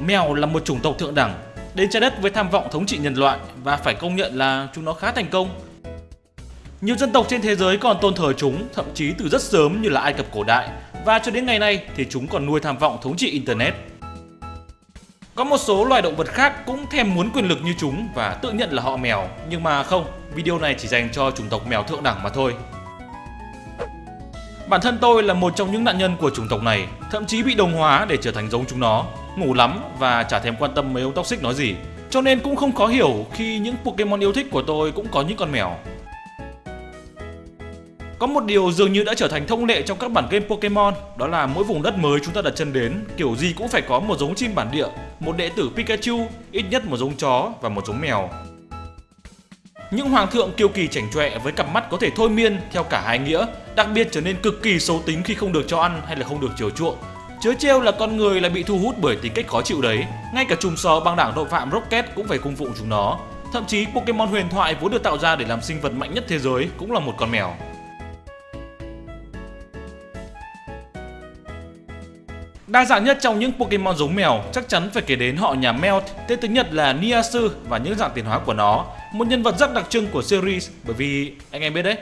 Mèo là một chủng tộc thượng đẳng, đến trái đất với tham vọng thống trị nhân loại và phải công nhận là chúng nó khá thành công. Nhiều dân tộc trên thế giới còn tôn thờ chúng, thậm chí từ rất sớm như là Ai Cập cổ đại và cho đến ngày nay thì chúng còn nuôi tham vọng thống trị Internet. Có một số loài động vật khác cũng thèm muốn quyền lực như chúng và tự nhận là họ mèo, nhưng mà không, video này chỉ dành cho chủng tộc mèo thượng đẳng mà thôi. Bản thân tôi là một trong những nạn nhân của chủng tộc này, thậm chí bị đồng hóa để trở thành giống chúng nó, ngủ lắm và chả thèm quan tâm mấy ông toxic nói gì. Cho nên cũng không khó hiểu khi những Pokemon yêu thích của tôi cũng có những con mèo. Có một điều dường như đã trở thành thông lệ trong các bản game Pokemon, đó là mỗi vùng đất mới chúng ta đặt chân đến, kiểu gì cũng phải có một giống chim bản địa, một đệ tử Pikachu, ít nhất một giống chó và một giống mèo. Những hoàng thượng kiêu kỳ chảnh chọe với cặp mắt có thể thôi miên theo cả hai nghĩa, đặc biệt trở nên cực kỳ xấu tính khi không được cho ăn hay là không được chiều chuộng. Chớ trêu là con người lại bị thu hút bởi tính cách khó chịu đấy, ngay cả chùm sò băng đảng tội phạm Rocket cũng phải cung phụng chúng nó. Thậm chí Pokemon huyền thoại vốn được tạo ra để làm sinh vật mạnh nhất thế giới cũng là một con mèo. Đa dạng nhất trong những Pokemon giống mèo chắc chắn phải kể đến họ nhà Melt, tên tiếng Nhật là Niasu và những dạng tiến hóa của nó, một nhân vật rất đặc trưng của series bởi vì anh em biết đấy.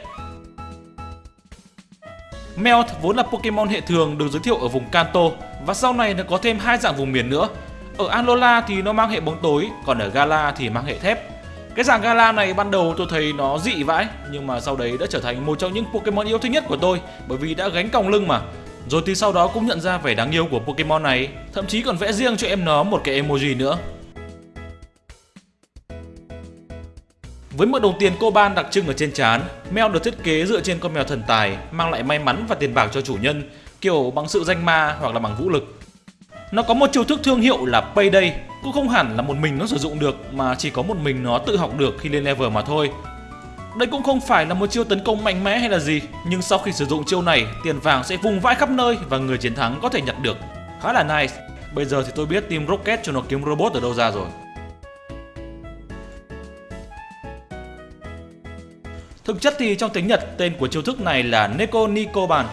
Melt vốn là Pokemon hệ thường được giới thiệu ở vùng Kanto và sau này nó có thêm hai dạng vùng miền nữa. Ở Alola thì nó mang hệ bóng tối, còn ở Gala thì mang hệ thép. Cái dạng Gala này ban đầu tôi thấy nó dị vãi, nhưng mà sau đấy đã trở thành một trong những Pokemon yêu thích nhất của tôi bởi vì đã gánh còng lưng mà. Rồi thì sau đó cũng nhận ra vẻ đáng yêu của Pokemon này, thậm chí còn vẽ riêng cho em nó một cái emoji nữa. Với một đồng tiền coban đặc trưng ở trên trán, mèo được thiết kế dựa trên con mèo thần tài, mang lại may mắn và tiền bạc cho chủ nhân, kiểu bằng sự danh ma hoặc là bằng vũ lực. Nó có một chiêu thức thương hiệu là Payday, cũng không hẳn là một mình nó sử dụng được mà chỉ có một mình nó tự học được khi lên level mà thôi. Đây cũng không phải là một chiêu tấn công mạnh mẽ hay là gì, nhưng sau khi sử dụng chiêu này, tiền vàng sẽ vùng vãi khắp nơi và người chiến thắng có thể nhặt được. Khá là nice. Bây giờ thì tôi biết Team Rocket cho nó kiếm robot ở đâu ra rồi. Thực chất thì trong tiếng Nhật, tên của chiêu thức này là Neko Nikoban,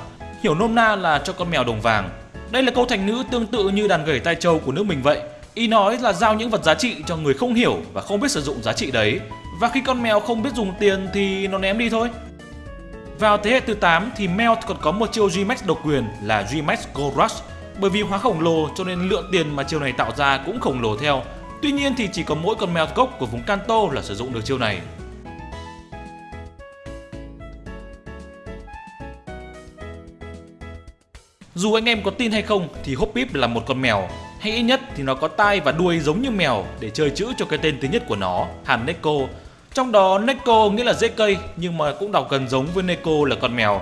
hiểu nôm na là cho con mèo đồng vàng. Đây là câu thành ngữ tương tự như đàn gẩy tai châu của nước mình vậy. Ý nói là giao những vật giá trị cho người không hiểu và không biết sử dụng giá trị đấy và khi con mèo không biết dùng tiền thì nó ném đi thôi. Vào thế hệ thứ 8 thì Melt còn có một chiêu G-Max độc quyền là G-Max Gold Rush bởi vì hóa khổng lồ cho nên lượng tiền mà chiêu này tạo ra cũng khổng lồ theo. Tuy nhiên thì chỉ có mỗi con mèo gốc của vùng Kanto là sử dụng được chiêu này. Dù anh em có tin hay không thì Hoppip là một con mèo hay ít nhất thì nó có tai và đuôi giống như mèo để chơi chữ cho cái tên thứ nhất của nó, Haneko trong đó Neko nghĩa là dễ cây nhưng mà cũng đọc gần giống với Neko là con mèo.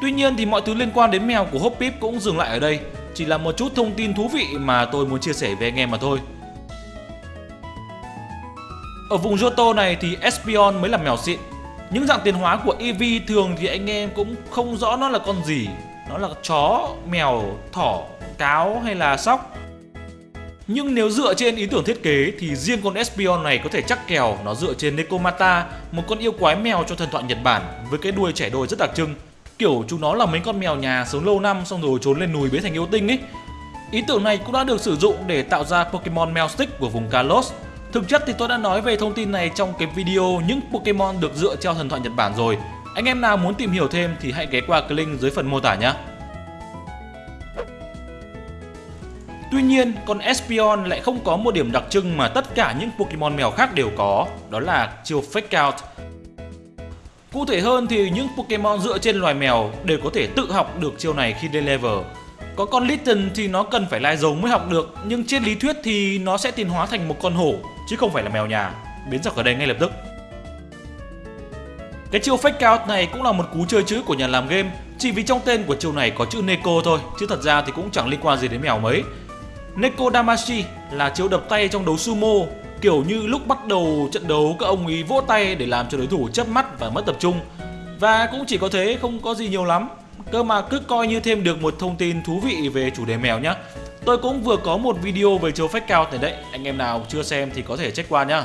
Tuy nhiên thì mọi thứ liên quan đến mèo của Hoppip cũng dừng lại ở đây, chỉ là một chút thông tin thú vị mà tôi muốn chia sẻ với anh em mà thôi. Ở vùng Johto này thì Espeon mới là mèo xịn. Những dạng tiến hóa của Eevee thường thì anh em cũng không rõ nó là con gì. Nó là chó, mèo, thỏ, cáo hay là sóc. Nhưng nếu dựa trên ý tưởng thiết kế thì riêng con Espion này có thể chắc kèo nó dựa trên Nekomata, một con yêu quái mèo cho thần thoại Nhật Bản với cái đuôi trẻ đôi rất đặc trưng. Kiểu chúng nó là mấy con mèo nhà sống lâu năm xong rồi trốn lên núi biến thành yêu tinh ấy. Ý tưởng này cũng đã được sử dụng để tạo ra Pokemon Meowstic Stick của vùng Kalos. Thực chất thì tôi đã nói về thông tin này trong cái video những Pokemon được dựa theo thần thoại Nhật Bản rồi. Anh em nào muốn tìm hiểu thêm thì hãy ghé qua cái link dưới phần mô tả nhé. Tuy nhiên, con Espion lại không có một điểm đặc trưng mà tất cả những Pokemon mèo khác đều có, đó là chiêu Fake Out. Cụ thể hơn thì những Pokemon dựa trên loài mèo đều có thể tự học được chiêu này khi lên level. Có con Litten thì nó cần phải lai giống mới học được, nhưng trên lý thuyết thì nó sẽ tiến hóa thành một con hổ, chứ không phải là mèo nhà, biến ra khỏi đây ngay lập tức. Cái chiêu Fake Out này cũng là một cú chơi chữ của nhà làm game, chỉ vì trong tên của chiêu này có chữ Neko thôi, chứ thật ra thì cũng chẳng liên quan gì đến mèo mấy. Neko Damashi là chiêu đập tay trong đấu sumo Kiểu như lúc bắt đầu trận đấu các ông ấy vỗ tay để làm cho đối thủ chớp mắt và mất tập trung. Và cũng chỉ có thế không có gì nhiều lắm. Cơ mà cứ coi như thêm được một thông tin thú vị về chủ đề mèo nhá. Tôi cũng vừa có một video về chiêu fake out này đấy. Anh em nào chưa xem thì có thể check qua nhá.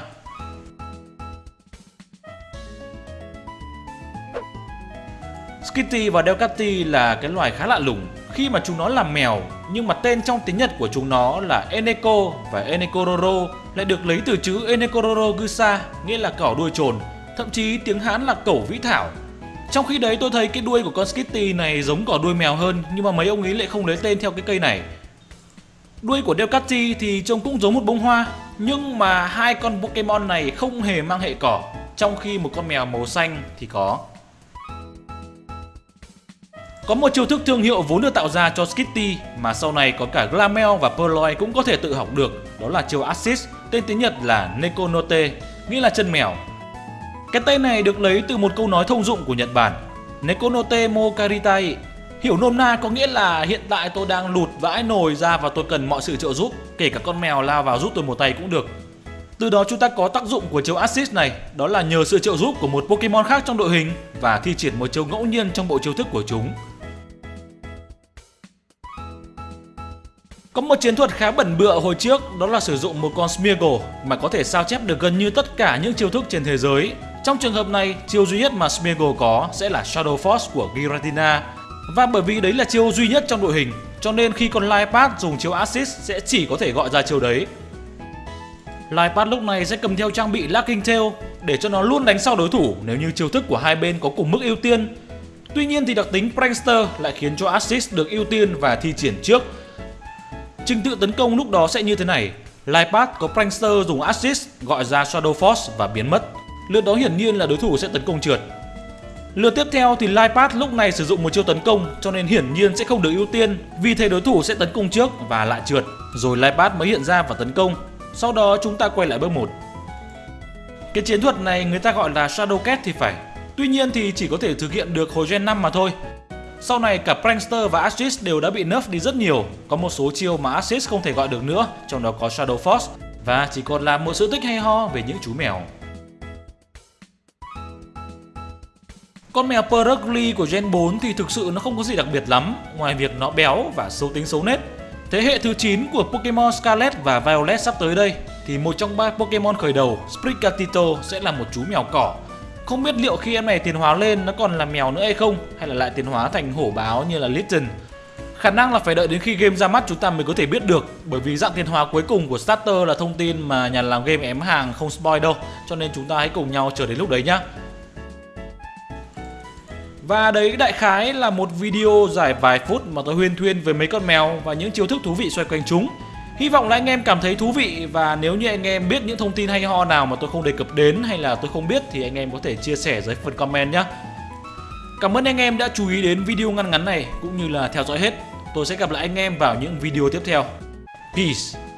Skitty và Delcatty là cái loài khá lạ lùng khi mà chúng nó làm mèo nhưng mà tên trong tiếng Nhật của chúng nó là Eneko và Enekororo lại được lấy từ chữ Enekororo Gusa, nghĩa là cỏ đuôi trồn, thậm chí tiếng Hán là cẩu vĩ thảo. Trong khi đấy tôi thấy cái đuôi của con Skitty này giống cỏ đuôi mèo hơn nhưng mà mấy ông ấy lại không lấy tên theo cái cây này. Đuôi của Delcatty thì trông cũng giống một bông hoa nhưng mà hai con Pokemon này không hề mang hệ cỏ trong khi một con mèo màu xanh thì có. Có một chiêu thức thương hiệu vốn được tạo ra cho Skitty mà sau này có cả Glamel và Purloin cũng có thể tự học được, đó là chiêu Assist, tên tiếng Nhật là Nekonote, nghĩa là chân mèo. Cái tên này được lấy từ một câu nói thông dụng của Nhật Bản, Nekonote mo karitai, hiểu nôm na có nghĩa là hiện tại tôi đang lụt vãi nồi ra và tôi cần mọi sự trợ giúp, kể cả con mèo lao vào giúp tôi một tay cũng được. Từ đó chúng ta có tác dụng của chiêu Assist này, đó là nhờ sự trợ giúp của một Pokemon khác trong đội hình và thi triển một chiêu ngẫu nhiên trong bộ chiêu thức của chúng. Có một chiến thuật khá bẩn bựa hồi trước đó là sử dụng một con Smeargle mà có thể sao chép được gần như tất cả những chiêu thức trên thế giới. Trong trường hợp này, chiêu duy nhất mà Smeargle có sẽ là Shadow Force của Giratina. Và bởi vì đấy là chiêu duy nhất trong đội hình, cho nên khi con Liepard dùng chiêu Assist sẽ chỉ có thể gọi ra chiêu đấy. Liepard lúc này sẽ cầm theo trang bị Lacking Tail để cho nó luôn đánh sau đối thủ nếu như chiêu thức của hai bên có cùng mức ưu tiên. Tuy nhiên thì đặc tính Prankster lại khiến cho Assist được ưu tiên và thi triển trước Trình tự tấn công lúc đó sẽ như thế này. Liepard có Prankster dùng Assist gọi ra Shadow Force và biến mất. Lượt đó hiển nhiên là đối thủ sẽ tấn công trượt. Lượt tiếp theo thì Liepard lúc này sử dụng một chiêu tấn công, cho nên hiển nhiên sẽ không được ưu tiên, vì thế đối thủ sẽ tấn công trước và lại trượt, rồi Liepard mới hiện ra và tấn công. Sau đó chúng ta quay lại bước 1. Cái chiến thuật này người ta gọi là Shadow Cat thì phải. Tuy nhiên thì chỉ có thể thực hiện được hồi gen 5 mà thôi sau này cả Prankster và Assist đều đã bị nerf đi rất nhiều, có một số chiêu mà Assist không thể gọi được nữa, trong đó có Shadow Force và chỉ còn là một sự tích hay ho về những chú mèo. Con mèo Perugly của Gen 4 thì thực sự nó không có gì đặc biệt lắm, ngoài việc nó béo và xấu tính xấu nết. Thế hệ thứ 9 của Pokemon Scarlet và Violet sắp tới đây thì một trong ba Pokemon khởi đầu, Sprigatito sẽ là một chú mèo cỏ không biết liệu khi em này tiến hóa lên nó còn là mèo nữa hay không, Hay là lại tiến hóa thành hổ báo như là Litten Khả năng là phải đợi đến khi game ra mắt chúng ta mới có thể biết được, Bởi vì dạng tiến hóa cuối cùng của starter là thông tin mà nhà làm game ém hàng không spoil đâu, Cho nên chúng ta hãy cùng nhau chờ đến lúc đấy nhá. Và đấy, đại khái là một video dài vài phút mà tôi huyên thuyên về mấy con mèo và những chiêu thức thú vị xoay quanh chúng. Hy vọng là anh em cảm thấy thú vị và nếu như anh em biết những thông tin hay ho nào mà tôi không đề cập đến hay là tôi không biết thì anh em có thể chia sẻ dưới phần comment nhé. Cảm ơn anh em đã chú ý đến video ngắn ngắn này cũng như là theo dõi hết. Tôi sẽ gặp lại anh em vào những video tiếp theo. Peace!